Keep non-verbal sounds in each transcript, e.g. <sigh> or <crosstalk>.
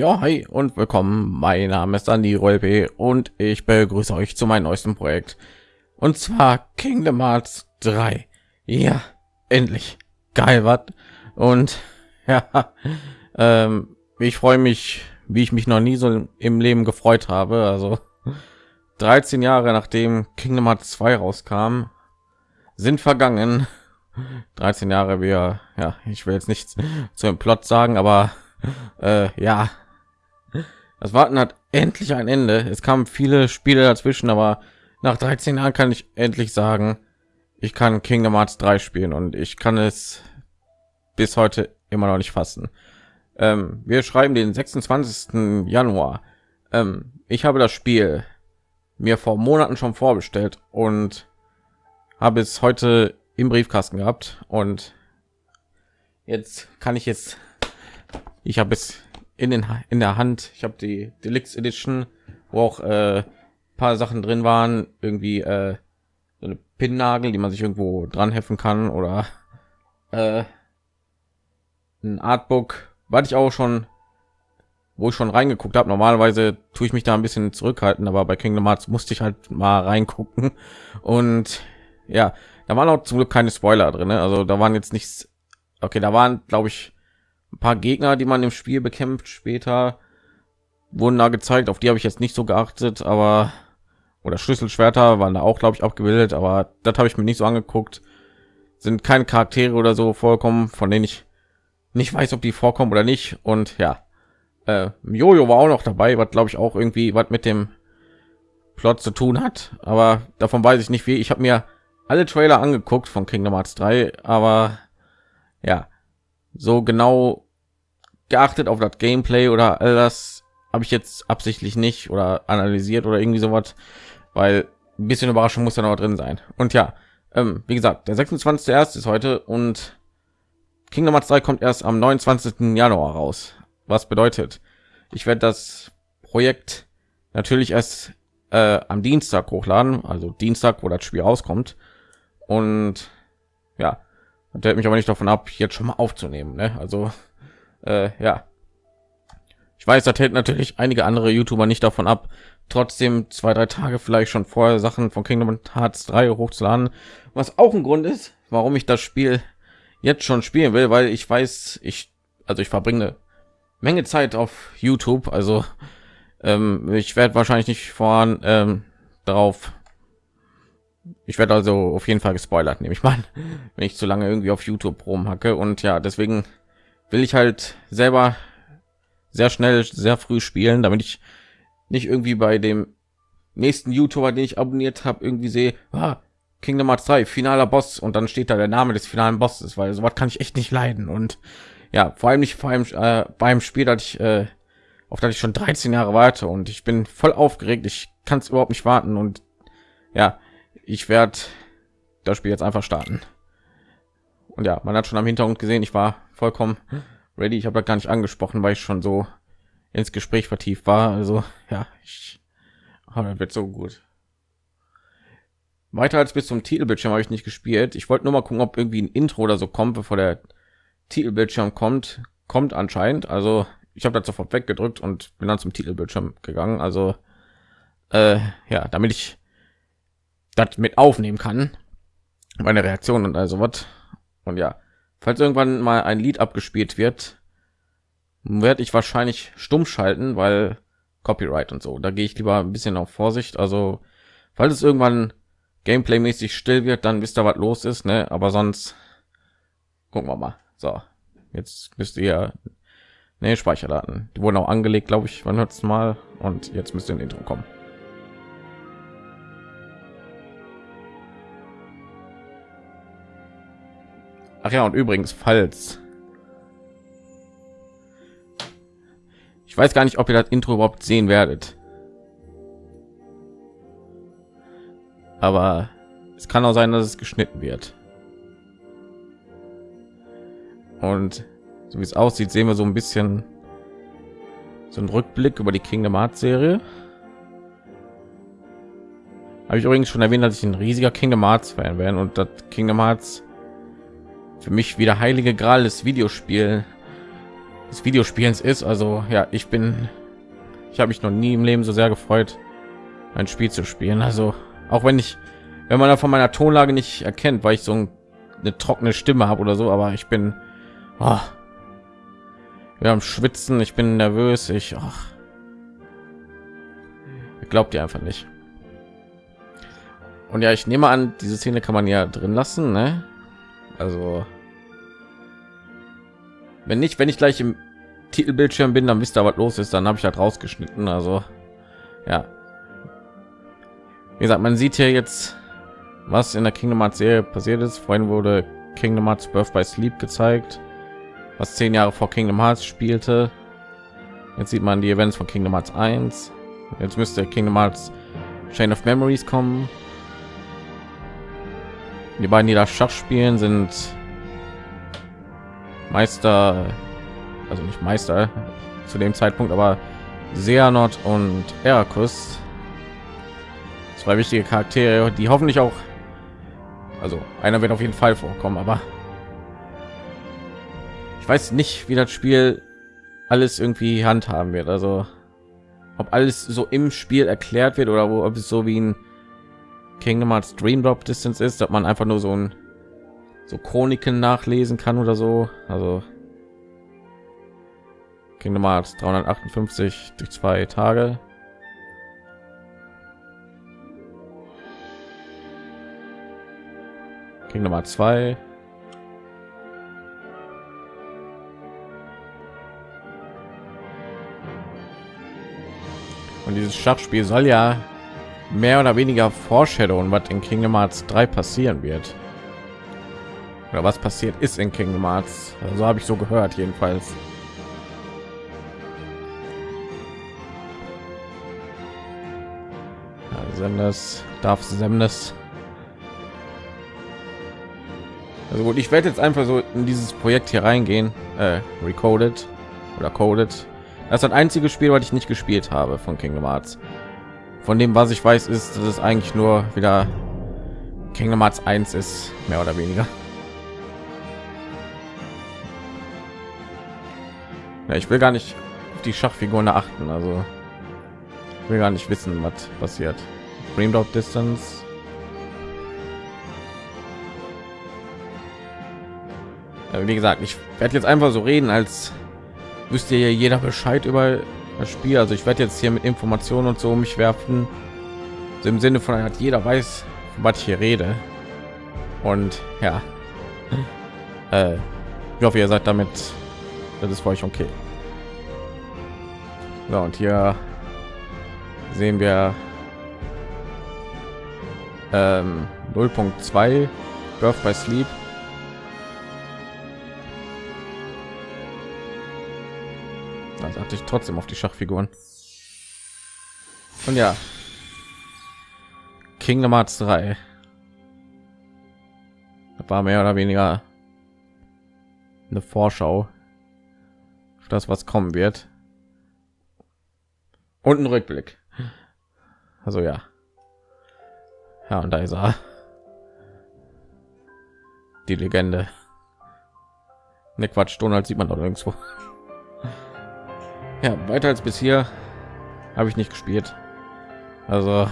Ja, hi und willkommen. Mein Name ist Andy Rolpe und ich begrüße euch zu meinem neuesten Projekt. Und zwar Kingdom Hearts 3. Ja, endlich. Geil, was? Und <laughs> ja, ähm, ich freue mich, wie ich mich noch nie so im Leben gefreut habe. Also 13 Jahre nachdem Kingdom Hearts 2 rauskam, sind vergangen. <laughs> 13 Jahre, wir, ja, ich will jetzt nichts zu dem Plot sagen, aber äh, ja, das Warten hat endlich ein Ende. Es kamen viele Spiele dazwischen, aber nach 13 Jahren kann ich endlich sagen, ich kann Kingdom Hearts 3 spielen und ich kann es bis heute immer noch nicht fassen. Ähm, wir schreiben den 26. Januar. Ähm, ich habe das Spiel mir vor Monaten schon vorbestellt und habe es heute im Briefkasten gehabt und jetzt kann ich jetzt ich habe es in den in der Hand ich habe die Deluxe Edition wo auch äh, paar Sachen drin waren irgendwie äh, so eine Pinnagel die man sich irgendwo dran helfen kann oder äh, ein Artbook war ich auch schon wo ich schon reingeguckt habe normalerweise tue ich mich da ein bisschen zurückhalten aber bei Kingdom Hearts musste ich halt mal reingucken und ja da waren auch zum Glück keine Spoiler drin. Ne? Also da waren jetzt nichts. Okay, da waren, glaube ich, ein paar Gegner, die man im Spiel bekämpft. Später wurden da gezeigt. Auf die habe ich jetzt nicht so geachtet, aber oder Schlüsselschwerter waren da auch, glaube ich, abgebildet. Aber das habe ich mir nicht so angeguckt. Sind keine Charaktere oder so vorkommen, von denen ich nicht weiß, ob die vorkommen oder nicht. Und ja, äh, Jojo war auch noch dabei, was glaube ich auch irgendwie was mit dem Plot zu tun hat. Aber davon weiß ich nicht wie. Ich habe mir alle Trailer angeguckt von Kingdom Hearts 3, aber ja, so genau geachtet auf das Gameplay oder all das habe ich jetzt absichtlich nicht oder analysiert oder irgendwie sowas, weil ein bisschen Überraschung muss da noch drin sein. Und ja, ähm, wie gesagt, der 26. erst ist heute und Kingdom Hearts 3 kommt erst am 29. Januar raus. Was bedeutet, ich werde das Projekt natürlich erst äh, am Dienstag hochladen, also Dienstag, wo das Spiel rauskommt und ja und hält mich aber nicht davon ab jetzt schon mal aufzunehmen ne? also äh, ja. Ich weiß das hält natürlich einige andere youtuber nicht davon ab trotzdem zwei drei tage vielleicht schon vorher sachen von kingdom hearts 3 hochzuladen. Was auch ein grund ist warum ich das spiel jetzt schon spielen will weil ich weiß ich also ich verbringe eine menge zeit auf youtube. Also ähm, ich werde wahrscheinlich nicht voran ähm, darauf ich werde also auf jeden Fall gespoilert, nehme ich mal, <laughs> wenn ich zu lange irgendwie auf YouTube rumhacke. Und ja, deswegen will ich halt selber sehr schnell, sehr früh spielen, damit ich nicht irgendwie bei dem nächsten YouTuber, den ich abonniert habe, irgendwie sehe, ah, Kingdom Hearts 3, finaler Boss und dann steht da der Name des finalen Bosses, weil sowas kann ich echt nicht leiden. Und ja, vor allem nicht vor allem äh, beim Spiel, dass ich äh, auf das ich schon 13 Jahre warte und ich bin voll aufgeregt. Ich kann es überhaupt nicht warten und ja, ich werde das Spiel jetzt einfach starten. Und ja, man hat schon am Hintergrund gesehen, ich war vollkommen ready. Ich habe da gar nicht angesprochen, weil ich schon so ins Gespräch vertieft war. Also ja, ich aber wird so gut. Weiter als bis zum Titelbildschirm habe ich nicht gespielt. Ich wollte nur mal gucken, ob irgendwie ein Intro oder so kommt, bevor der Titelbildschirm kommt. Kommt anscheinend. Also ich habe das sofort weggedrückt und bin dann zum Titelbildschirm gegangen. Also äh, ja, damit ich das mit aufnehmen kann. Meine reaktion und also was und ja falls irgendwann mal ein lied abgespielt wird werde ich wahrscheinlich stumm schalten weil copyright und so. Da gehe ich lieber ein bisschen auf vorsicht. Also falls es irgendwann gameplay mäßig still wird dann wisst ihr was los ist ne? Aber sonst gucken wir mal. So jetzt müsst ihr ne speicherdaten. Die wurden auch angelegt glaube ich. Wann hört mal? Und jetzt müsste ein intro kommen Ach ja, und übrigens, falls ich weiß gar nicht, ob ihr das Intro überhaupt sehen werdet, aber es kann auch sein, dass es geschnitten wird. Und so wie es aussieht, sehen wir so ein bisschen so ein Rückblick über die Kingdom Hearts Serie. Habe ich übrigens schon erwähnt, dass ich ein riesiger Kingdom Hearts Fan wäre und das Kingdom Hearts für mich wieder heilige Gral des Videospiel des Videospiels ist. Also ja, ich bin, ich habe mich noch nie im Leben so sehr gefreut, ein Spiel zu spielen. Also auch wenn ich, wenn man da von meiner Tonlage nicht erkennt, weil ich so eine trockene Stimme habe oder so, aber ich bin, oh, wir haben Schwitzen, ich bin nervös, ich, ach, glaubt ihr einfach nicht. Und ja, ich nehme an, diese Szene kann man ja drin lassen, ne? Also wenn nicht, wenn ich gleich im Titelbildschirm bin, dann wisst ihr, was los ist. Dann habe ich halt rausgeschnitten. Also ja, wie gesagt, man sieht hier jetzt, was in der Kingdom Hearts Serie passiert ist. Vorhin wurde Kingdom Hearts Birth by Sleep gezeigt, was zehn Jahre vor Kingdom Hearts spielte. Jetzt sieht man die Events von Kingdom Hearts 1. Jetzt müsste Kingdom Hearts Chain of Memories kommen. Die beiden, die das Schach spielen, sind Meister, also nicht Meister zu dem Zeitpunkt, aber Seanot und Erakus. Zwei wichtige Charaktere, die hoffentlich auch, also einer wird auf jeden Fall vorkommen, aber ich weiß nicht, wie das Spiel alles irgendwie handhaben wird. Also ob alles so im Spiel erklärt wird oder ob es so wie ein Kingdom Hearts Dream Drop Distance ist, dass man einfach nur so ein so Chroniken nachlesen kann oder so. Also Kingdom Hearts 358 durch zwei Tage. Kingdom Hearts 2 Und dieses Schachspiel soll ja mehr oder weniger Foreshadowen, was in Kingdom Hearts 3 passieren wird. Oder was passiert ist in Kingdom Hearts. So also habe ich so gehört jedenfalls. Ja, Semnes, darf Semnes. Also gut, ich werde jetzt einfach so in dieses Projekt hier reingehen, äh, recorded oder coded das ist das einzige Spiel, was ich nicht gespielt habe von Kingdom Hearts. Von dem, was ich weiß, ist, dass es eigentlich nur wieder Kingdom Hearts 1 ist, mehr oder weniger. Ja, ich will gar nicht auf die Schachfiguren achten, also will gar nicht wissen, was passiert. Dream Drop Distance. Wie gesagt, ich werde jetzt einfach so reden, als wüsste ja jeder Bescheid über das Spiel. Also ich werde jetzt hier mit Informationen und so mich werfen. So Im Sinne von hat jeder weiß, was ich hier rede. Und ja, <laughs> äh, ich hoffe, ihr seid damit. Das ist für euch okay. So und hier sehen wir ähm, 0.2 Birth by Sleep hatte ich trotzdem auf die Schachfiguren. Und ja, Kingdom Hearts 3 das war mehr oder weniger eine Vorschau auf das, was kommen wird. Und ein Rückblick. Also ja. Ja, und da ist er. Die Legende. Ne Quatsch, Donald sieht man doch irgendwo. Ja, weiter als bisher habe ich nicht gespielt. Also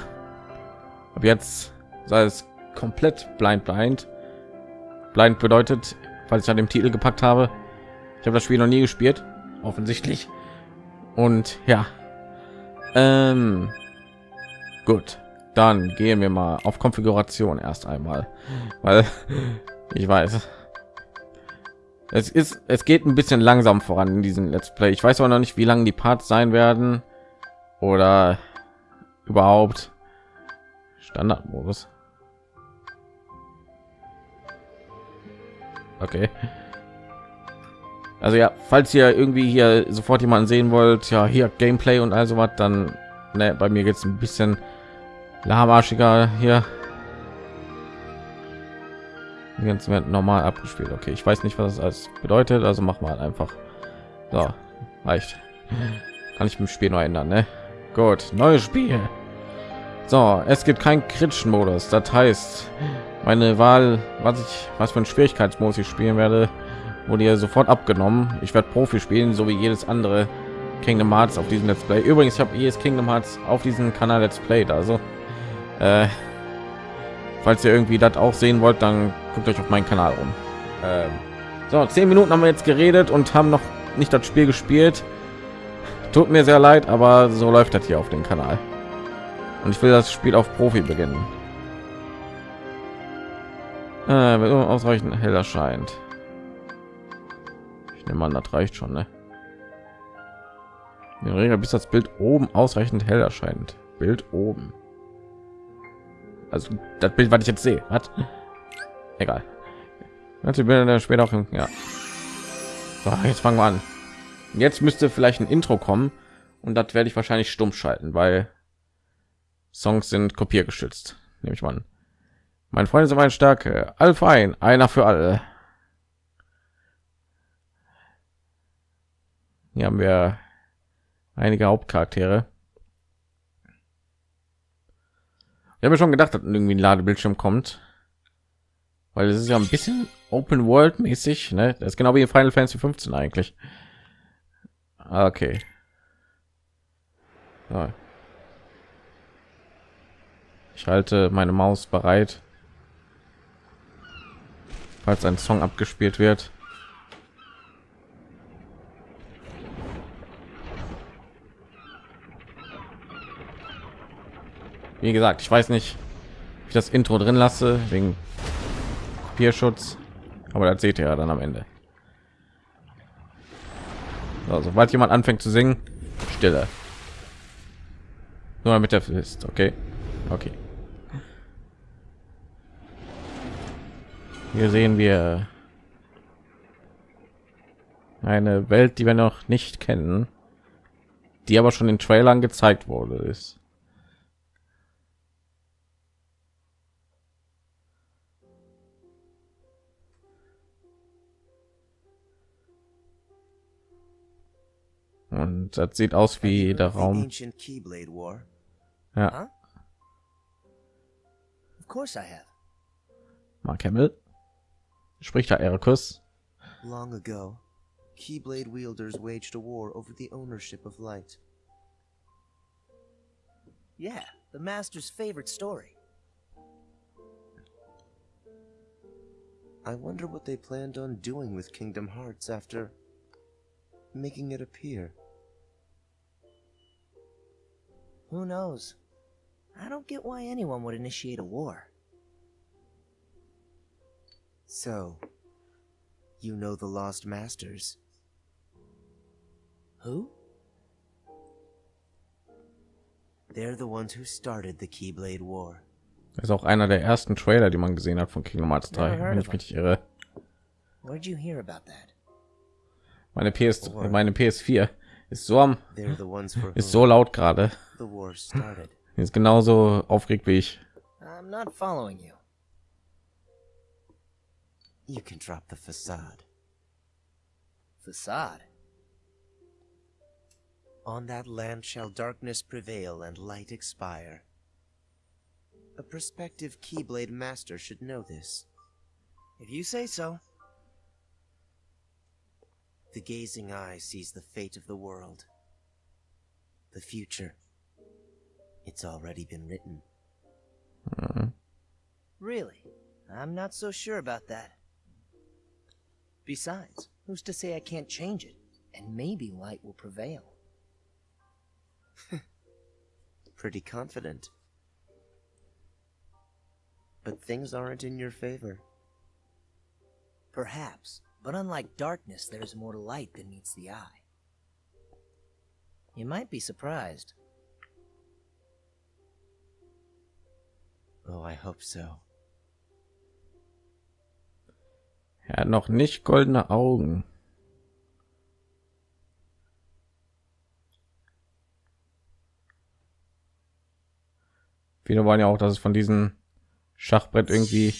ab jetzt sei es komplett blind blind. Blind bedeutet, falls ich an dem Titel gepackt habe, ich habe das Spiel noch nie gespielt, offensichtlich. Und ja, ähm, gut, dann gehen wir mal auf Konfiguration erst einmal, weil <laughs> ich weiß, es ist es geht ein bisschen langsam voran in diesem let's play. Ich weiß auch noch nicht wie lange die parts sein werden. Oder überhaupt. Standardmodus. Okay. Also ja falls ihr irgendwie hier sofort jemanden sehen wollt ja hier gameplay und also was dann ne, bei mir geht es ein bisschen lahmarschiger hier die normal abgespielt okay ich weiß nicht was das alles bedeutet also mach mal einfach so reicht kann ich im spiel noch ändern ne? gut neues spiel so es gibt kein kritischen modus das heißt meine wahl was ich was für ein schwierigkeitsmodus ich spielen werde wurde ja sofort abgenommen. Ich werde Profi spielen, so wie jedes andere Kingdom Hearts auf diesem Let's Play. Übrigens, ich habe jedes Kingdom Hearts auf diesem Kanal Let's Play. Also, äh, falls ihr irgendwie das auch sehen wollt, dann guckt euch auf meinen Kanal um. Ähm, so, zehn Minuten haben wir jetzt geredet und haben noch nicht das Spiel gespielt. Tut mir sehr leid, aber so läuft das hier auf dem Kanal. Und ich will das Spiel auf Profi beginnen. Äh, ausreichend hell erscheint. Ich nehme an, das reicht schon, ne? Der Regel bis das Bild oben ausreichend hell erscheint. Bild oben. Also das Bild, was ich jetzt sehe, hat egal. Manche Bilder später auch, ja. So, jetzt fangen wir an. Jetzt müsste vielleicht ein Intro kommen und das werde ich wahrscheinlich stumm schalten, weil Songs sind kopiergeschützt. Nehme ich mal an. Mein Freund sind meine Stärke. Allfein, einer für alle. Hier haben wir einige Hauptcharaktere. Ich habe schon gedacht, dass irgendwie ein Ladebildschirm kommt, weil es ist ja ein bisschen Open World mäßig, ne? Das ist genau wie in Final Fantasy 15 eigentlich. Okay. So. Ich halte meine Maus bereit, falls ein Song abgespielt wird. Wie gesagt, ich weiß nicht, wie ich das Intro drin lasse wegen Kopierschutz, aber das seht ihr ja dann am Ende. So, sobald jemand anfängt zu singen, Stille. Nur damit er ist, okay, okay. Hier sehen wir eine Welt, die wir noch nicht kennen, die aber schon in Trailern gezeigt wurde ist. Und das sieht aus wie der Raum. Ja. Of course I have. Mark Hamill. Spricht da Ericus. Long ago, Keyblade wielders waged a war over the ownership of light. Yeah, the master's favorite story. I wonder what they planned on doing with Kingdom Hearts after making it appear. Who knows? I don't get why anyone would initiate a war. So, you know the Lost Masters? Who? They're the ones who started the Keyblade War. Das ist auch einer der ersten Trailer, die man gesehen hat von Kingdom Hearts 3, wenn ich mich irre. Where'd you hear about that? Meine PS, oh, meine PS4 ist so am, ist so laut gerade. Ist genauso aufgeregt wie ich. I'm not following you. You can drop the facade. Facade? On that land shall darkness prevail and light expire. A prospective Keyblade master should know this. If you say so. The gazing eye sees the fate of the world. The future. It's already been written. Mm. Really? I'm not so sure about that. Besides, who's to say I can't change it? And maybe light will prevail. <laughs> Pretty confident. But things aren't in your favor. Perhaps, but unlike darkness, there is more light than meets the eye. You might be surprised. Oh, I hope so. Er hat noch nicht goldene Augen. Viele wollen ja auch, dass es von diesem Schachbrett irgendwie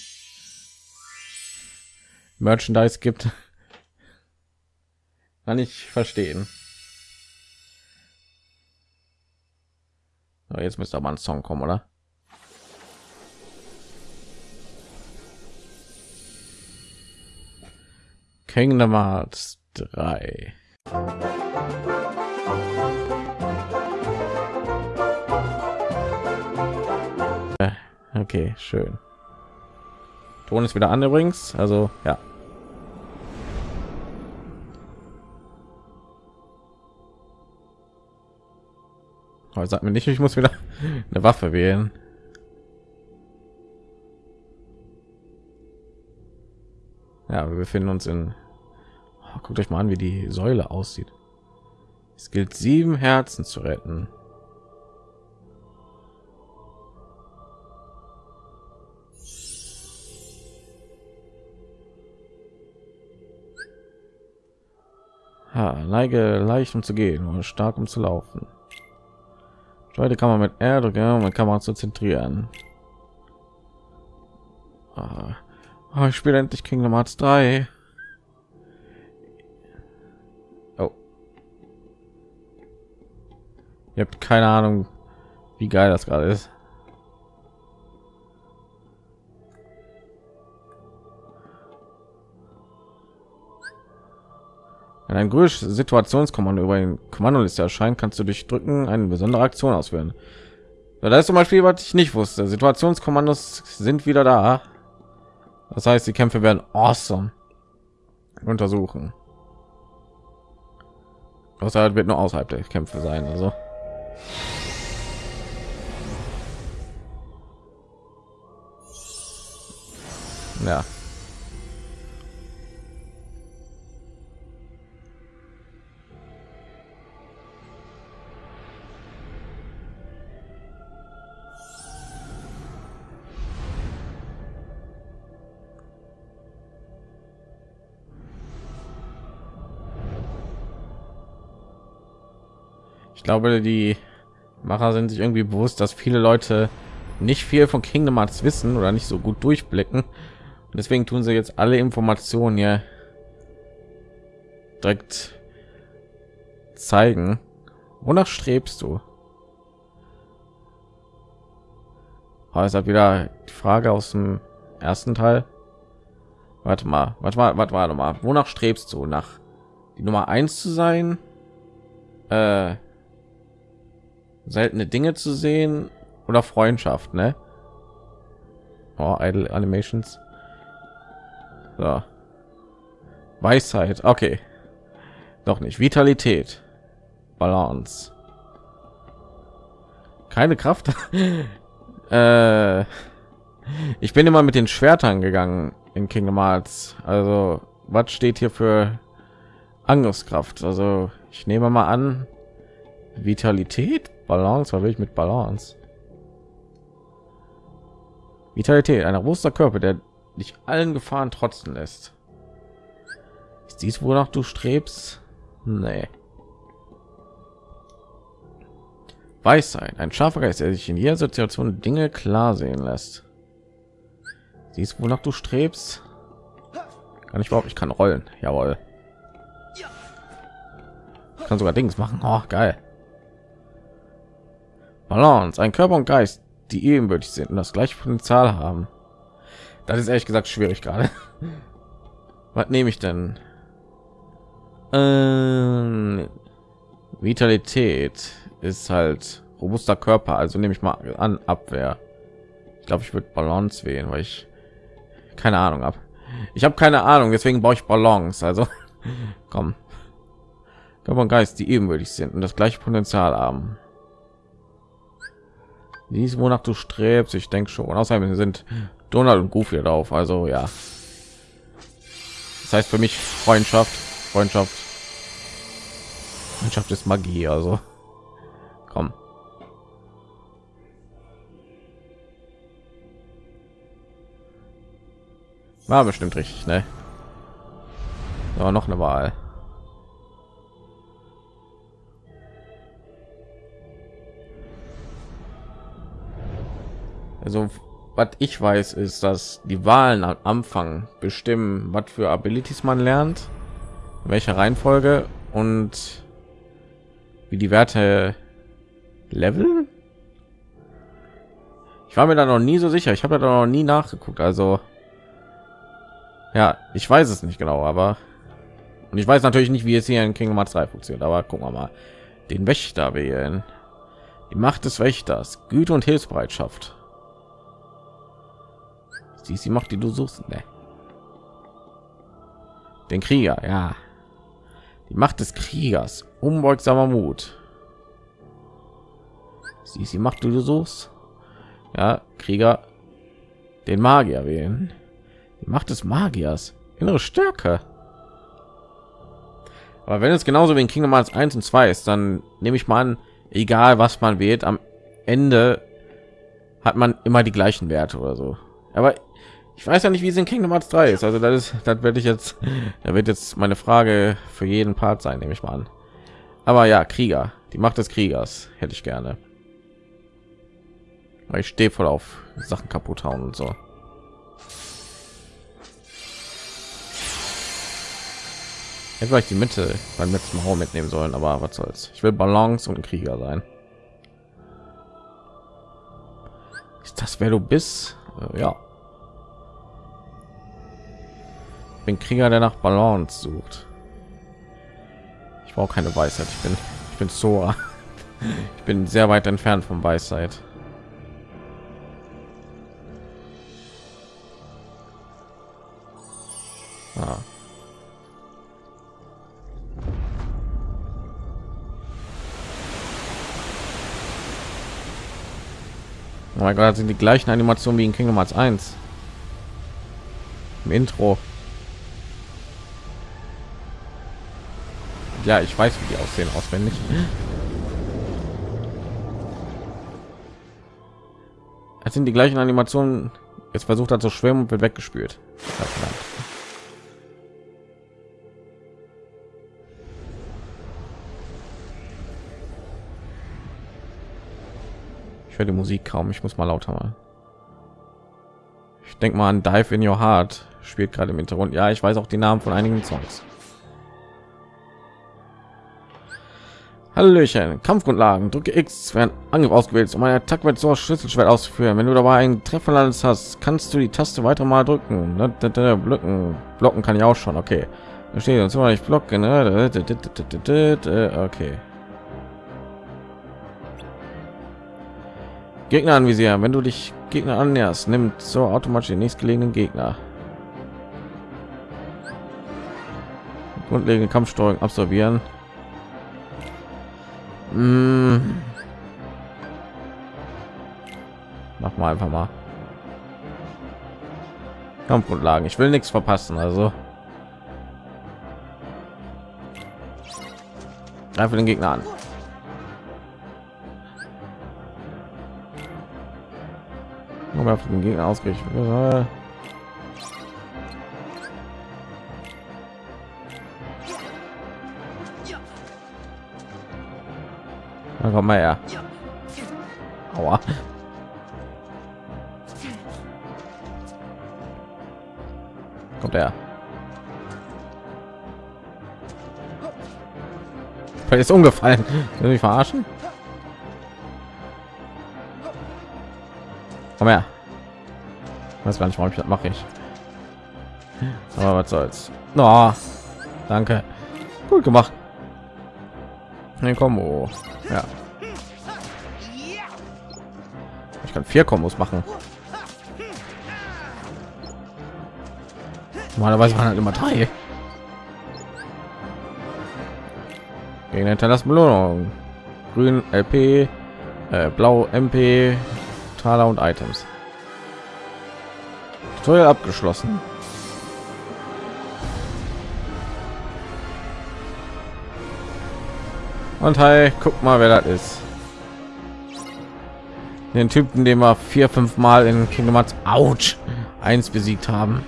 Merchandise gibt. <laughs> Kann ich verstehen. So, jetzt müsste aber ein Song kommen, oder? Kingdom Hearts 3. Äh, okay, schön. Ton ist wieder an übrigens, also ja. Aber sagt mir nicht, ich muss wieder eine Waffe wählen. Ja, wir befinden uns in. Oh, guckt euch mal an, wie die Säule aussieht. Es gilt sieben Herzen zu retten. Ha, neige leicht um zu gehen oder stark um zu laufen. Heute kann man mit R drücken, um die Kamera zu zentrieren. Ah, oh, ich spiele endlich Kingdom Hearts 3. Oh. Ihr habt keine Ahnung, wie geil das gerade ist. Wenn ein grünes Situationskommando über den Kommandoliste erscheint, kannst du durch Drücken eine besondere Aktion ausführen. So, da ist zum Beispiel, was ich nicht wusste. Situationskommandos sind wieder da. Das heißt, die Kämpfe werden awesome. Untersuchen. Außerhalb wird nur außerhalb der Kämpfe sein. Also. Ja. Ich glaube, die Macher sind sich irgendwie bewusst, dass viele Leute nicht viel von Kingdom Hearts wissen oder nicht so gut durchblicken. Und deswegen tun sie jetzt alle Informationen hier direkt zeigen. Wonach strebst du? Oh, ist wieder die Frage aus dem ersten Teil. Warte mal, warte mal, warte mal, mal. Wonach strebst du? Nach die Nummer eins zu sein? Äh, seltene Dinge zu sehen oder Freundschaft, ne? Oh, Idle Animations. So. Weisheit, okay. Doch nicht. Vitalität. Balance. Keine Kraft. <laughs> äh, ich bin immer mit den Schwertern gegangen in Kingdom Hearts. Also, was steht hier für Angriffskraft? Also, ich nehme mal an, Vitalität, Balance, will ich mit Balance? Vitalität, ein robuster Körper, der dich allen Gefahren trotzen lässt. Ist dies, wonach du strebst? Nee. Weisheit, ein scharfer Geist, der sich in jeder Situation Dinge klar sehen lässt. Siehst, wonach du strebst? Kann ich überhaupt? Ich kann rollen. Jawohl. Ich kann sogar Dings machen. Oh, geil. Balance, ein Körper und Geist, die ebenbürtig sind und das gleiche Potenzial haben. Das ist ehrlich gesagt schwierig gerade. <laughs> Was nehme ich denn? Ähm, Vitalität ist halt robuster Körper, also nehme ich mal an Abwehr. Ich glaube, ich würde Balance wählen, weil ich keine Ahnung habe. Ich habe keine Ahnung, deswegen brauche ich Balance. Also <laughs> komm, Körper und Geist, die ebenbürtig sind und das gleiche Potenzial haben. Dies, wonach du strebst, ich denke schon. Außerdem sind Donald und Goofy drauf, also ja. Das heißt für mich Freundschaft, Freundschaft, Freundschaft ist Magie, also komm. War bestimmt richtig, ne? Aber noch eine Wahl. Also was ich weiß, ist, dass die Wahlen am Anfang bestimmen, was für Abilities man lernt, welche Reihenfolge und wie die Werte Level. Ich war mir da noch nie so sicher. Ich habe da noch nie nachgeguckt. Also ja, ich weiß es nicht genau, aber Und ich weiß natürlich nicht, wie es hier in Kingdom Hearts 3 funktioniert, aber gucken wir mal. Den Wächter wählen. Die Macht des Wächters, Güte und Hilfsbereitschaft. Sie ist die Macht, die du suchst. Ne. Den Krieger, ja. Die Macht des Kriegers, unbeugsamer Mut. Sie ist die Macht, die du suchst. Ja, Krieger. Den Magier wählen. Die Macht des Magiers, innere Stärke. Aber wenn es genauso wie in Kingdom Hearts 1 und 2 ist, dann nehme ich mal an, egal was man wählt, am Ende hat man immer die gleichen Werte oder so. Aber ich weiß ja nicht, wie es in Kingdom Hearts 3 ist. Also das ist, das werde ich jetzt, da wird jetzt meine Frage für jeden Part sein, nehme ich mal an. Aber ja, Krieger, die Macht des Kriegers hätte ich gerne. Weil ich stehe voll auf Sachen kaputt hauen und so. Hätte vielleicht die Mitte beim letzten Raum mitnehmen sollen, aber was soll's. Ich will Balance und Krieger sein. Ist das wer du bist? Äh, ja. Bin Krieger, der nach Balance sucht. Ich brauche keine Weisheit. Ich bin, ich bin Sora. <laughs> Ich bin sehr weit entfernt von Weisheit. Ah. Oh mein Gott, sind die gleichen Animationen wie in Kingdom Hearts 1. Im Intro. Ja, ich weiß, wie die aussehen auswendig. Es sind die gleichen Animationen. Jetzt versucht er zu schwimmen und wird weggespült. Ich höre die Musik kaum. Ich muss mal lauter machen. Ich denke mal an Dive in Your Heart spielt gerade im Hintergrund. Ja, ich weiß auch die Namen von einigen Songs. Hallöchen, Kampfgrundlagen. Drücke X, während Angriff ausgewählt, um eine Attacke mit so Schlüsselschwert auszuführen. Wenn du dabei einen Treffer landes hast, kannst du die Taste weiter mal drücken. Blocken, blocken kann ich auch schon. Okay, da steht uns immer nicht blocken. Ne? Okay. Gegner anvisieren. Wenn du dich Gegner annäherst, nimmt so automatisch den nächstgelegenen Gegner. Grundlegende Kampfsteuerung absolvieren. Mmh. Mach mal einfach mal. Kampfgrundlagen. Ich will nichts verpassen, also. Greife den Gegner an. aber auf den Gegner ausgerichtet. Dann komm mal her. Aua. Kommt er. Ist umgefallen. Will ich verarschen? Komm her. Weiß gar nicht, warum ich das mache ich. Aber was soll's. No, danke. Gut gemacht. Ein Kombo. Ja. Ich kann vier Kombos machen. Normalerweise waren halt immer drei. Gegen hinterlassen Belohnung. Grün LP, äh, blau MP, Taler und Items. Tutorial abgeschlossen. Und hi, guck mal, wer das ist. Den Typen, den wir vier, fünf Mal in Kingdom Hearts Ouch 1 besiegt haben.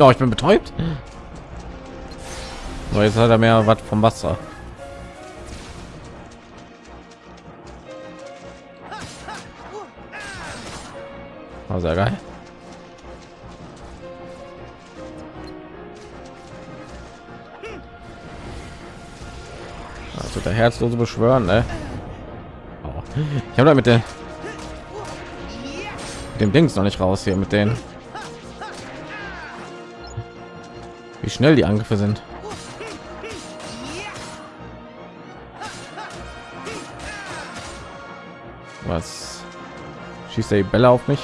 Oh, ich bin betäubt. So, jetzt hat er mehr was vom Wasser. War sehr geil. Also der herzlose beschwören, ne? Oh. Ich habe da mit der mit dem Dings noch nicht raus hier mit denen. Wie schnell die Angriffe sind. Was schießt der Bälle auf mich?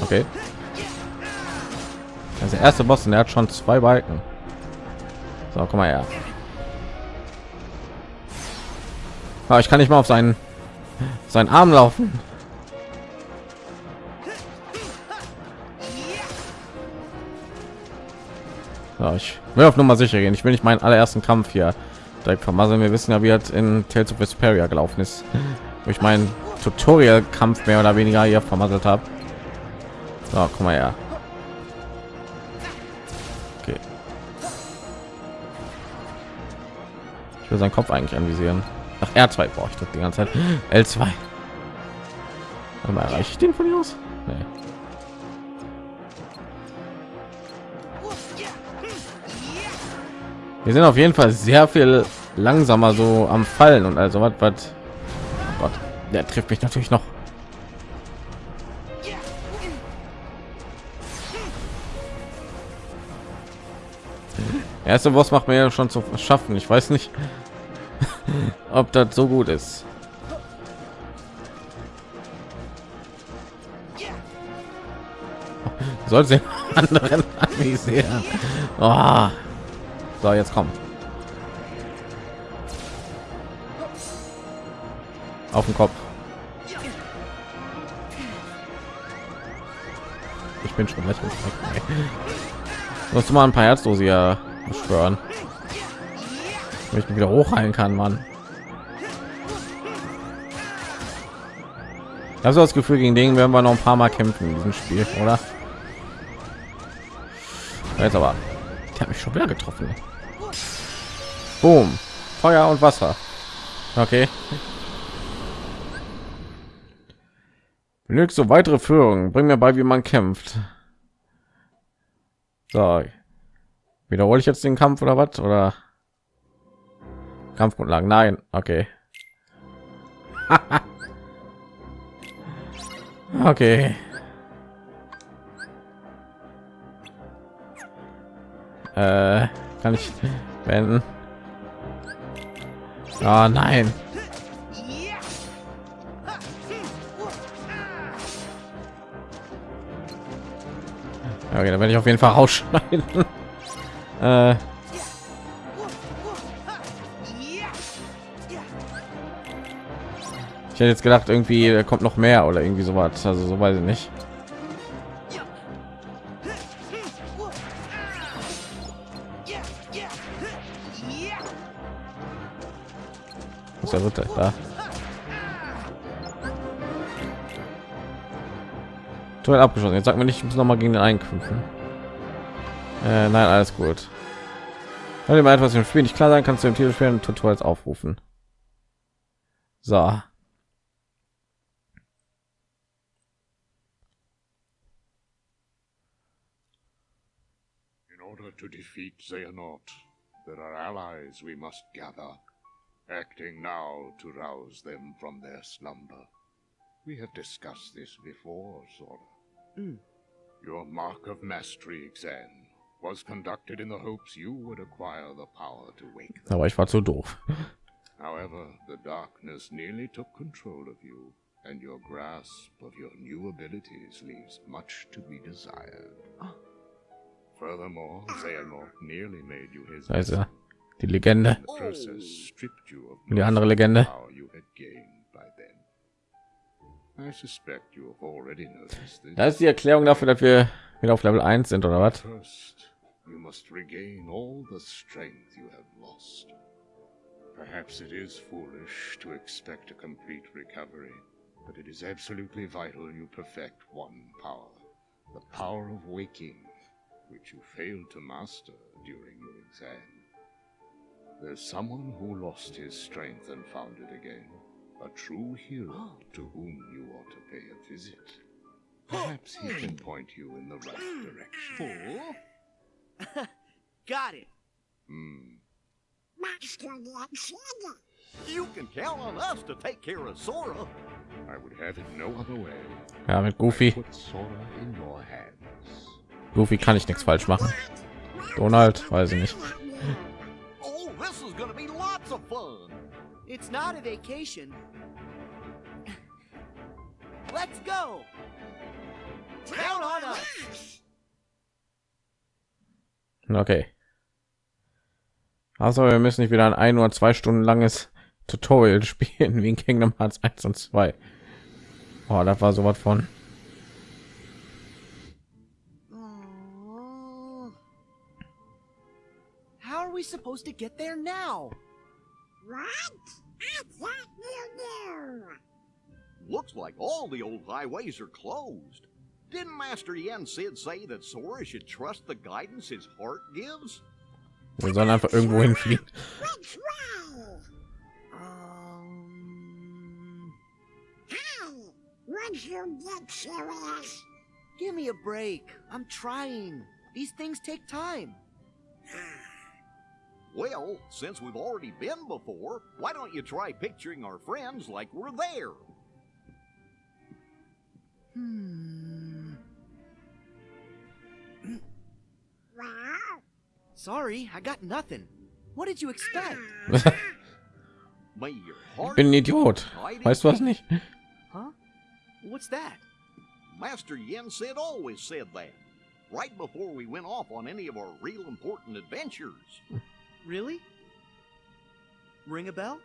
Okay. Der erste Boss, und der hat schon zwei Balken. So, komm mal her. Aber ich kann nicht mal auf seinen seinen Arm laufen. So, ich will auf Nummer sicher gehen. Ich will nicht meinen allerersten Kampf hier direkt vermasseln. Wir wissen ja, wie es in Tales of Vesperia gelaufen ist, ich meinen Tutorial-Kampf mehr oder weniger hier vermasselt habe. So, komm mal her. Ich seinen Kopf eigentlich anvisieren. Ach, R2 brauche ich das die ganze Zeit. <gasps> L2. Aber erreiche ich den von hier aus? Nee. Wir sind auf jeden Fall sehr viel langsamer so am Fallen und also was, was oh Gott, der trifft mich natürlich noch. Erste Boss macht mir ja schon zu schaffen. Ich weiß nicht, <laughs> ob das so gut ist. <laughs> Sollte anderen <laughs> anvisieren. Oh. So, jetzt kommen. Auf den Kopf. Ich bin schon lächerlich. Musst du mal ein paar Herzdose ja beschwören. Wenn ich wieder hochheilen kann, man. Das das Gefühl, gegen den werden wir noch ein paar Mal kämpfen in diesem Spiel, oder? Jetzt aber, der hat mich schon wieder getroffen. Boom. Feuer und Wasser. Okay. Benötigst so weitere Führung. Bring mir bei, wie man kämpft. So. Wiederhole ich jetzt den Kampf oder was? Oder Kampfgrundlagen? Nein. Okay. <laughs> okay. Äh, kann ich beenden? Oh nein. Okay, dann werde ich auf jeden Fall rausschneiden. <laughs> äh. Ich hätte jetzt gedacht, irgendwie kommt noch mehr oder irgendwie so was. Also so weiß ich nicht. Ist der Ritter da? Duell abgeschlossen. Jetzt sagt mir nicht, ich muss noch mal gegen den einkämpfen. Äh, nein, alles gut. Wenn dir mal etwas im Spiel nicht klar sein, kannst du im Titel spielen Tutorials aufrufen. So. In order to defeat Xehanort, there are allies we must gather, acting now to rouse them from their slumber. We have discussed this before, Sora. Mm. Your Mark of Mastery exam was conducted in the hopes you would acquire the power to wake them. Aber ich war zu doof. However, the darkness nearly took control of you, and your grasp of your new abilities leaves much to be desired. Furthermore, Xehanort nearly made you his Also die Legende. the process stripped you of Die andere most of the Legende. Das ist die Erklärung dafür, dass wir wieder auf Level 1 sind oder was? First, you must regain all the strength you have lost. Perhaps it is foolish to expect a complete recovery, but it is absolutely vital you perfect one power the power of waking, which you failed to master during your exam. There's someone who lost his strength and found it again, a true hero to whom you ought to pay a visit. Perhaps he can point you in the right direction. <laughs> Got it. Hmm. Master Alexander. You can count on us to take care of Sora. I would have it no other way. Ja, mit Goofy. Sora in your hands. Goofy kann ich nichts falsch machen. Donald, weiß ich nicht. Oh, this gonna be lots of fun. It's not a vacation. Let's go! Count on us! Okay. Also wir müssen nicht wieder ein ein oder zwei Stunden langes Tutorial <laughs> spielen wie in Kingdom Hearts 1 und 2. Oh, das war sowas von. Oh. How are we supposed to get there now? What? I thought you knew. Looks like all the old highways are closed. Didn't Master Yen Sid say that Sora should trust the guidance his heart gives? Wir sollen einfach irgendwo hinfliegen. Which way? Um, Hey, would you get serious? give me a break. I'm trying. These things take time. Well, since we've already been before, why don't you try picturing our friends like we're there? Hmm. Well, Sorry, I got nothing. What did you expect? <laughs> May your heart bin ein Idiot. Weißt du was nicht? Huh? What's that? Master Yen Sid always said that. Right before we went off on any of our real important adventures. Really? Ring a bell?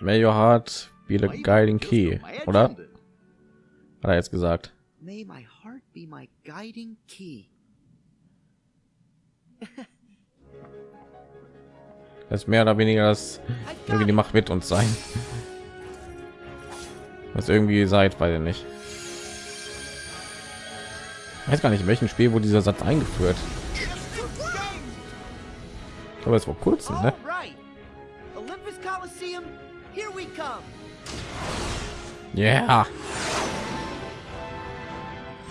May your heart be the guiding key, oder? Hat er jetzt gesagt. May my heart be my guiding key. Das ist mehr oder weniger das irgendwie die. Macht mit uns sein. Was irgendwie seid, weiß ich nicht. Ich weiß gar nicht, in welchem Spiel wurde dieser Satz eingeführt. Aber es vor kurzem, ne? Ja.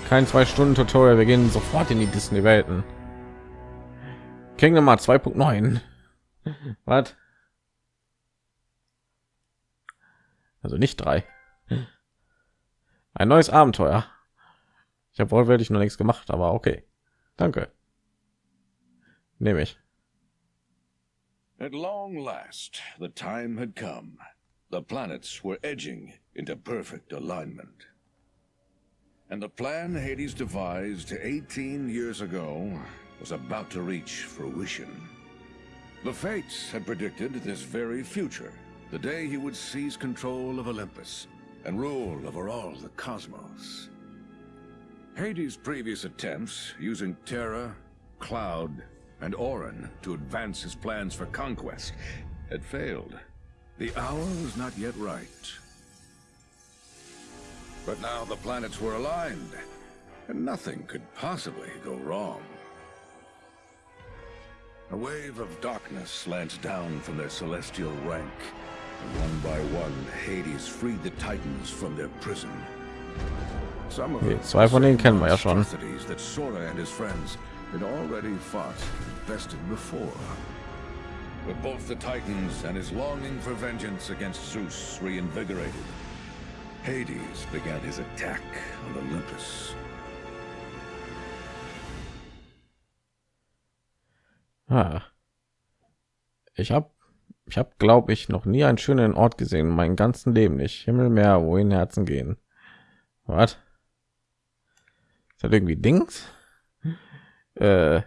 Kein zwei Stunden Tutorial, wir gehen sofort in die Disney Welten. Kingdom Hearts 2.9. Was? Also nicht drei. Ein neues Abenteuer. Ich habe wortwörtlich noch nichts gemacht, aber okay. Danke. Nehme ich. At long last, the time had come. The planets were edging into perfect alignment. And the plan Hades devised 18 years ago was about to reach fruition. The Fates had predicted this very future, the day he would seize control of Olympus and rule over all the cosmos. Hades' previous attempts using Terra, Cloud, and Orin to advance his plans for conquest had failed. The hour was not yet right. But now the planets were aligned, and nothing could possibly go wrong. A wave of darkness slanced down from their celestial rank, and one by one, Hades freed the Titans from their prison. Some of Okay, them zwei von denen kennen wir ja schon. that Sora and his friends had already fought and bested before. But both the Titans and his longing for vengeance against Zeus reinvigorated. Hades began his attack on Olympus. Ah. Ich habe, ich habe, glaube ich, noch nie einen schönen Ort gesehen in meinem ganzen Leben nicht. Himmel, Meer, wohin Herzen gehen. Was? Ist das irgendwie Dings? Äh,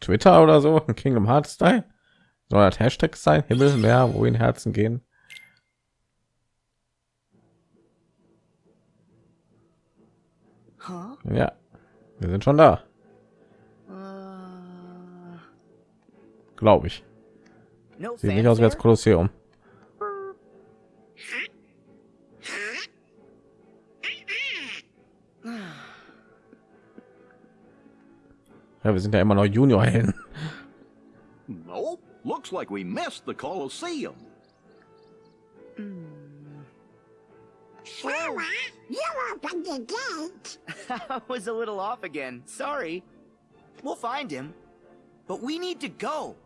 Twitter oder so? Ein <laughs> Kingdom Hearts Style? Soll das Hashtag sein? Himmel, Meer, wohin Herzen gehen? Ja, wir sind schon da, Uh, glaube ich. Sieht nicht aus wie das? Kolosseum. Ja, wir sind ja immer noch Juniorhelden. <laughs> Nope. Looks like we missed the Colosseum. Sora, hmm. you opened the gate. <laughs> I was a little off again. Sorry. We'll find him. But we need to go.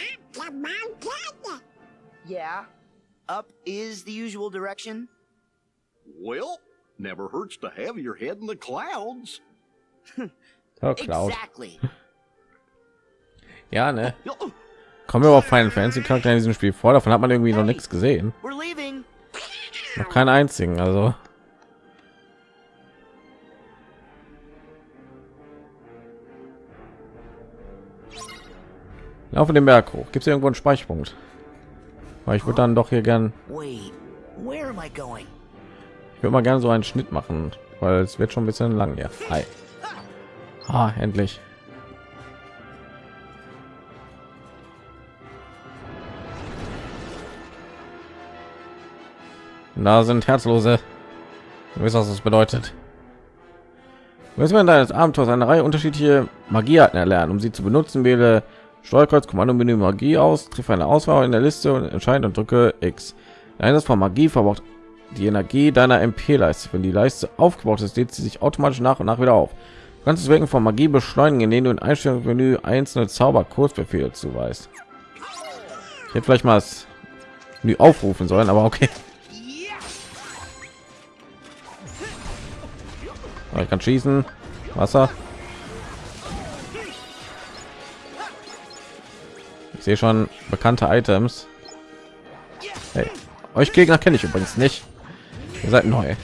Up the mountain. Yeah. Up is the usual direction. Well, never hurts to have your head in the clouds. Ja, <laughs> Cloud. Exactly. <laughs> Ja, ne? <laughs> Kommen wir auf Final Fantasy Charakter in diesem Spiel vor? Davon hat man irgendwie noch nichts gesehen. Noch keinen einzigen, also. Laufe den Berg hoch. Gibt es irgendwo einen Speicherpunkt? Weil ich würde dann doch hier gern, Wait, where am I going? Ich würde mal gerne so einen Schnitt machen, weil es wird schon ein bisschen lang hier. Hi. Ah, endlich. Da sind Herzlose. Du weißt, was das bedeutet. Du wirst während deines Abenteuers eine Reihe unterschiedliche Magiearten erlernen. Um sie zu benutzen, wähle Steuerkreuz Kommandomenü Magie aus, trifft eine Auswahl in der Liste und entscheide und drücke X. Einsatz von Magie verbraucht die Energie deiner MP-Leiste. Wenn die Leiste aufgebaut ist, lädt sie sich automatisch nach und nach wieder auf. Du kannst das Wirken von Magie beschleunigen, indem du in Einstellungsmenü einzelne Zauber-Kurzbefehle zuweist. Ich hätte vielleicht mal das Menü aufrufen sollen, aber okay. Aber Ich kann schießen. Wasser. Ich sehe schon bekannte Items. Hey, euch Gegner kenne ich übrigens nicht. Ihr seid neu.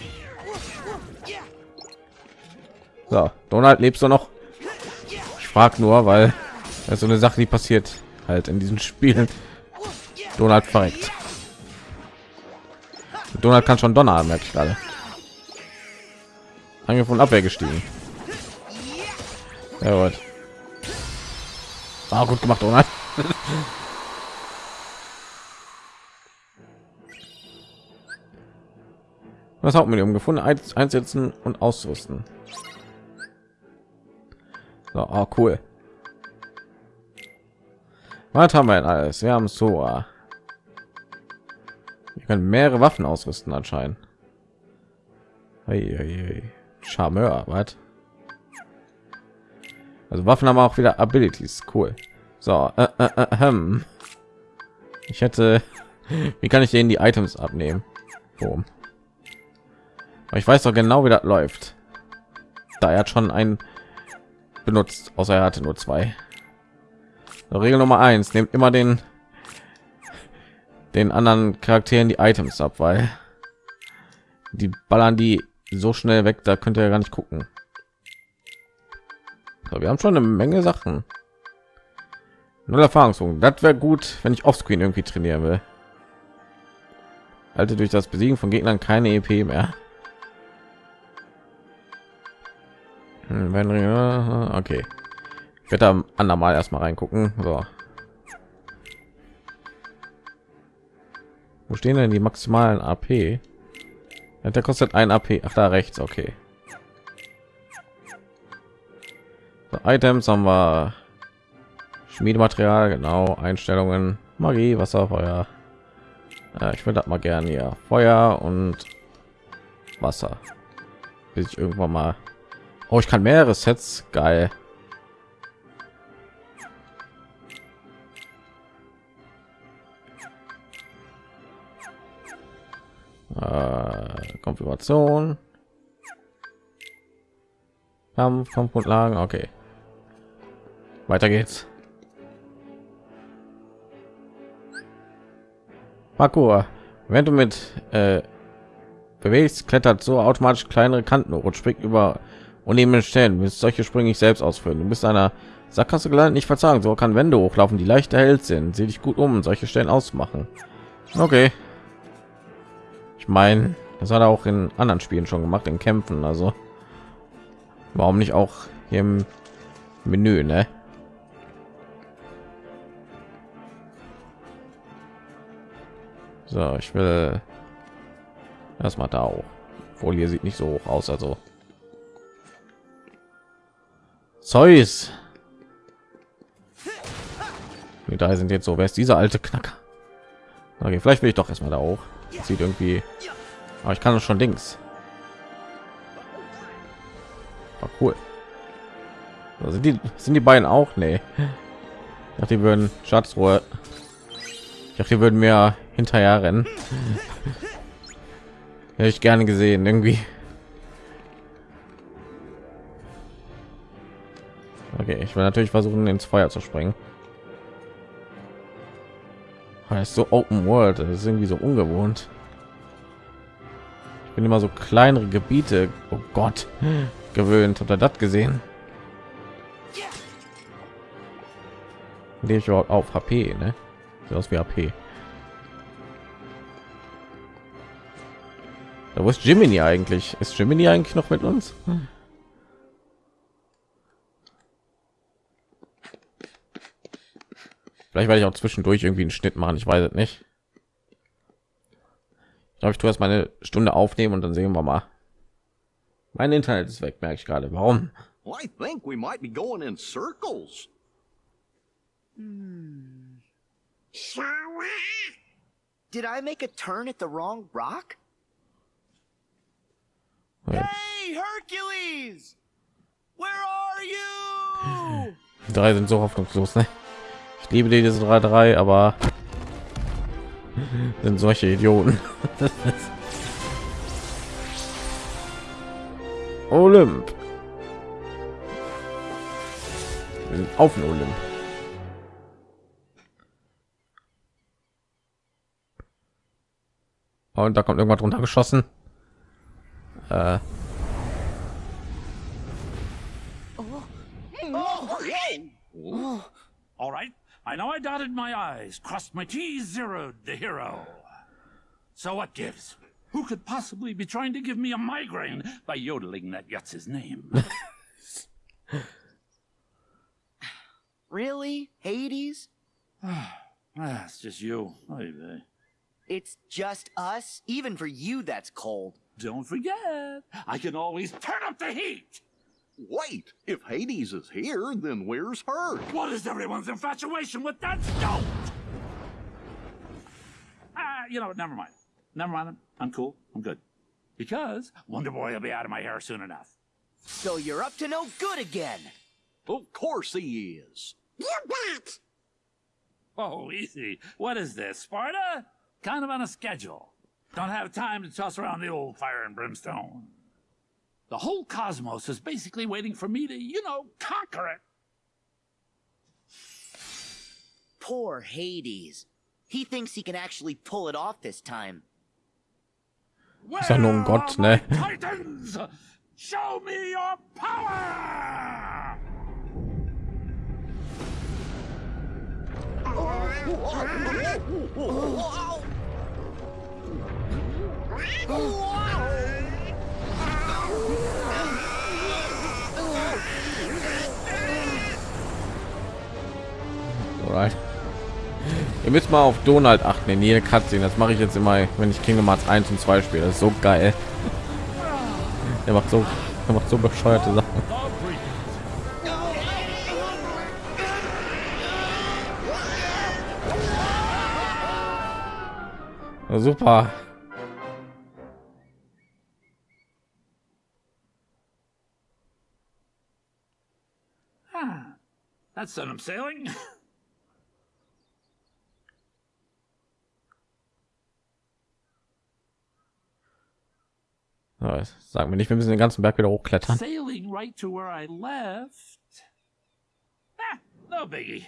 So, Donald, lebst du noch? Ich frage nur, weil das so eine Sache, die passiert halt in diesen Spielen. Donald verreckt. Donald kann schon Donner, merke ich gerade. Angriff und Abwehr gestiegen. Ja, gut. Ah, gut gemacht, Donald. <laughs> Was Hauptmedium gefunden, Eins- einsetzen und ausrüsten. So, oh, cool. Was haben wir denn alles? Wir haben Sora. Wir können mehrere Waffen ausrüsten anscheinend. Charmeur, was? Also Waffen haben auch wieder Abilities, cool. So, äh, äh, äh, hm. ich hätte, <laughs> wie kann ich denen die Items abnehmen? Boom. Aber ich weiß doch genau, wie das läuft. Da er hat schon einen benutzt, außer er hatte nur zwei. Regel Nummer eins: nehmt immer den den anderen Charakteren die Items ab, weil die ballern die so schnell weg, da könnt ihr gar nicht gucken. So, wir haben schon eine Menge Sachen. Null Erfahrungspunkte. Das wäre gut, wenn ich offscreen irgendwie trainieren will. Halte durch das Besiegen von Gegnern keine EP mehr. Okay. Ich werde da andermal erstmal reingucken. So. Wo stehen denn die maximalen AP? Ja, Der kostet ein AP. Ach, da rechts. Okay. So, Items haben wir. Schmiedematerial, genau. Einstellungen, Magie, Wasser, Feuer. Ja, ich würde mal gerne hier. Feuer und Wasser. Bis ich irgendwann mal. Oh, ich kann mehrere Sets. Geil. Äh, Konfiguration. Kampf, Kampfgrundlagen, okay. Weiter geht's. Parkour. Wenn du mit äh, bewegst, klettert so automatisch kleinere Kanten und springt über unebene Stellen. Willst solche Sprünge nicht selbst ausführen. Du bist einer Sackgasse gelandet, nicht verzagen. So kann Wände hochlaufen, die leicht erhellt sind. Sieh dich gut um, solche Stellen auszumachen. Okay. Ich meine, das hat er auch in anderen Spielen schon gemacht, in Kämpfen. Also warum nicht auch hier im Menü, ne? So, ich will erstmal da auch. Hier sieht nicht so hoch aus, also Zeus. Die drei sind jetzt so. Wer ist dieser alte Knacker? Okay, vielleicht will ich doch erstmal da hoch. Sieht irgendwie. Aber ich kann das schon links. War cool. So, sind die sind die beiden auch? Nee. Ich die würden Schatzruhe. Ich dachte, die würden mir hinterher rennen. <laughs> Hätte ich gerne gesehen, irgendwie. Okay, ich will natürlich versuchen, ins Feuer zu springen. Ist so Open World, das ist irgendwie so ungewohnt. Ich bin immer so kleinere Gebiete, oh Gott, gewöhnt. Habt ihr das gesehen? Lebe ich überhaupt auf HP, ne? Sieht aus wie HP. Da wo ist Jiminy eigentlich? Ist Jiminy eigentlich noch mit uns? Vielleicht werde ich auch zwischendurch irgendwie einen Schnitt machen. Ich weiß es nicht. Ich glaube, ich tue erst mal eine Stunde aufnehmen und dann sehen wir mal. Mein Internet ist weg, merke ich gerade. Warum? I think we might be going in circles. Sour? Did I make a turn at the wrong rock? Hey, Hercules! Where are you? Die <laughs> drei sind so hoffnungslos, ne? Ich liebe diese drei, drei, aber <laughs> sind solche Idioten. <laughs> Olymp. Wir sind auf den Olymp. Und da kommt irgendwas runter geschossen. Äh, All right. I know I dotted my I's, crossed my T's, zeroed the hero. So what gives? Who could possibly be trying to give me a migraine by yodeling that Yutz's name? <laughs> Really? Hades? <sighs> ah, it's just you. Vey. It's just us? Even for you, that's cold. Don't forget, I can always turn up the heat. Wait, if Hades is here, then where's her? What is everyone's infatuation with that stone? Ah, you know what? Never mind. Never mind. I'm, I'm cool. I'm good. Because Wonder Boy will be out of my hair soon enough. So you're up to no good again. Of course he is. You bet! Oh, easy. What is this, Sparta? Kind of on a schedule. Don't have time to toss around the old fire and brimstone. The whole cosmos is basically waiting for me to, you know, conquer it. Poor Hades. He thinks he can actually pull it off this time. Ist ja nur ein Where Gott, are my ne? Titans! Show me your power! Alright. Ihr müsst mal auf Donald achten in jede Cutscene. Das mache ich jetzt immer, wenn ich Kingdom Hearts 1 und 2 spiele. Das ist so geil. Er macht so, er macht so bescheuerte Sachen. Super. Ah, that's sent him sailing. Ja, <laughs> Sagen wir nicht, wir müssen den ganzen Berg wieder hochklettern. Sailing right to where I left. Ah, no biggie.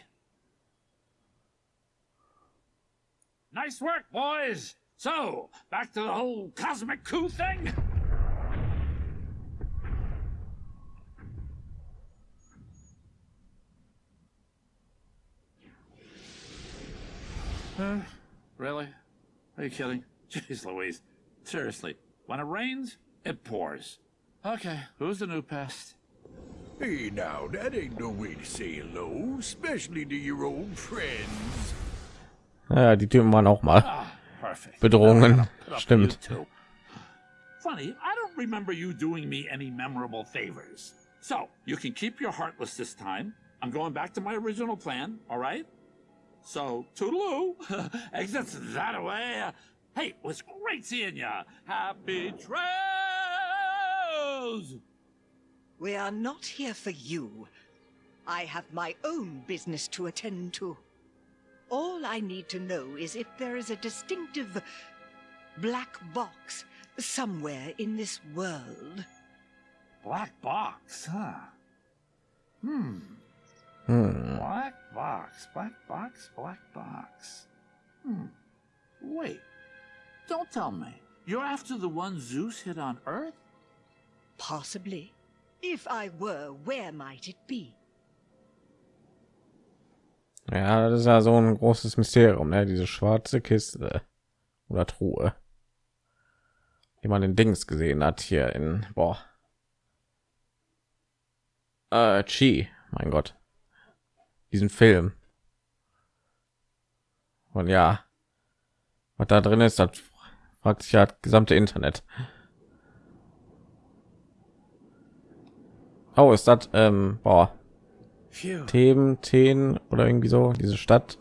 Nice work, boys. So, back to the whole cosmic coup thing. Uh, really? Are you kidding? <laughs> Jeez Louise. Seriously, when it rains, it pours. Okay, who's the new pest? Hey now, that ain't no way to say hello, especially to your old friends. Ja, die Typen waren auch mal perfect. Bedrohungen. Put up with you Stimmt. Funny, I don't remember you doing me any memorable favors. So, you can keep your heartless this time. I'm going back to my original plan, all right? So, toodaloo. <laughs> Exits that away. Hey, it was great seeing ya. Happy trails! We are not here for you. I have my own business to attend to. All I need to know is if there is a distinctive black box somewhere in this world. Black box, huh? Hmm. Hm. Black box, black box, black box. Hmm. Wait. Don't tell me. You're after the one Zeus hit on Earth? Possibly. If I were, where might it be? Ja, das ist ja so ein großes Mysterium, ne? Diese schwarze Kiste oder Truhe, die man den Dings gesehen hat hier in boah. Äh, Chi, mein Gott, diesen Film. Und ja, was da drin ist, das fragt sich ja das gesamte Internet. Oh, ist das ähm, boah, Themen, Themen oder irgendwie so, diese Stadt.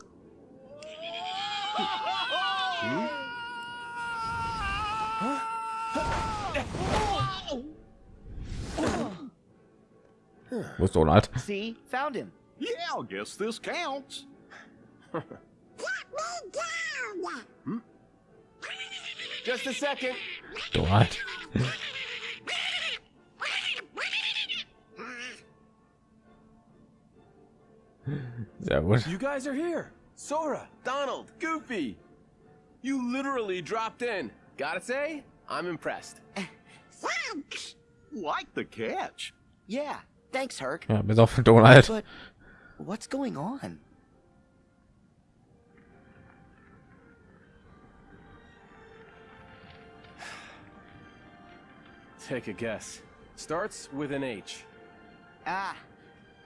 Wo ist Donald? See? Found him. Yeah, I guess this counts. Put me down! Hmm? Just a second. Donald. Sehr gut. You guys are here. Sora, Donald, Goofy. You literally dropped in. Gotta say, I'm impressed. Thanks. Like the catch. Yeah. Thanks, Herc. Ja, bis auf Donald. But what's going on? <sighs> Take a guess. Starts with an H. Ah,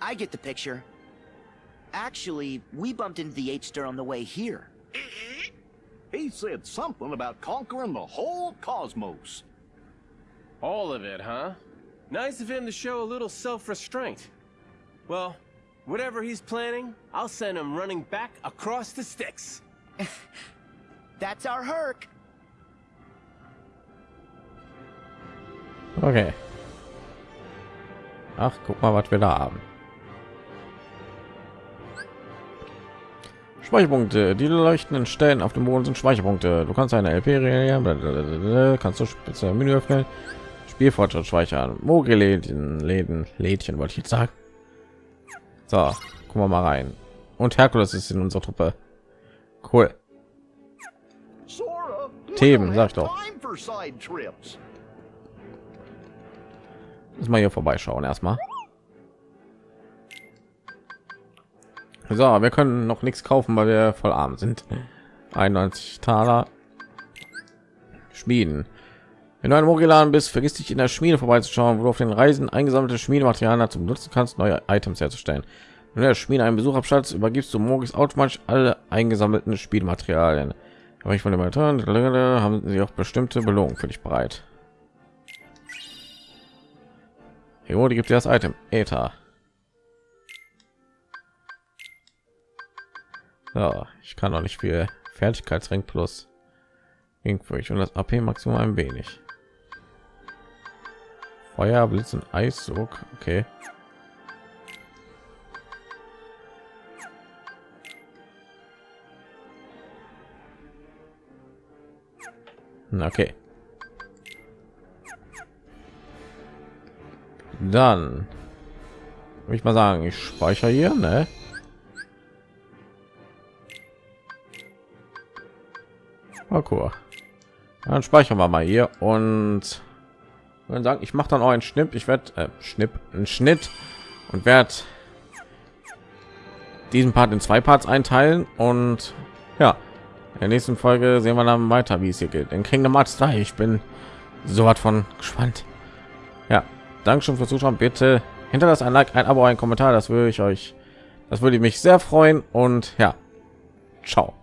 I get the picture. Actually, we bumped into the H-Star on the way here. He said something about conquering the whole cosmos. All of it, huh? Nice of him to show a little self-restraint. Well, whatever he's planning, I'll send him running back across the sticks. <laughs> That's our Herc. Okay. Ach, guck mal, was wir da haben. Speicherpunkte. Die leuchtenden Stellen auf dem Boden sind Speicherpunkte. Du kannst eine LP reagieren, kannst du spezielle Menü öffnen. Spielfortschritt speichern. Mogelläden, Läden, Lädchen wollte ich jetzt sagen. So, gucken wir mal rein. Und Herkules ist in unserer Truppe. Cool. Themen, sag have doch. Muss mal hier vorbeischauen erstmal. So, wir können noch nichts kaufen, weil wir voll arm sind. 91 Taler. Schmieden. Wenn du ein Mogilan bist, vergiss dich in der Schmiede vorbeizuschauen, wo du auf den Reisen eingesammelte Schmiedematerialien zum Nutzen kannst, neue Items herzustellen. Wenn du der Schmiede einen Besuch abstattest, übergibst du Mogis automatisch alle eingesammelten Spielmaterialien. Aber ich von dem haben sie auch bestimmte Belohnungen für dich bereit. Die gibt dir das Item. Ether. Ja, ich kann noch nicht viel Fertigkeitsring plus Ingfurcht und das AP Maximum ein wenig. Feuer, Blitz und Eisdruck. Okay. Na, Okay. Dann würde ich mal sagen, ich speichere hier, ne? Parkour. Dann speichern wir mal hier und dann sagen, ich mache dann auch einen Schnipp. Ich werde äh, Schnipp, einen Schnitt und werde diesen Part in zwei Parts einteilen und ja, in der nächsten Folge sehen wir dann weiter, wie es hier geht. In Kingdom Hearts 3. Ich bin so was von gespannt. Ja, danke schon fürs Zuschauen. Bitte hinterlasst ein Like, ein Abo, ein Kommentar. Das würde ich euch, das würde mich sehr freuen und ja, ciao.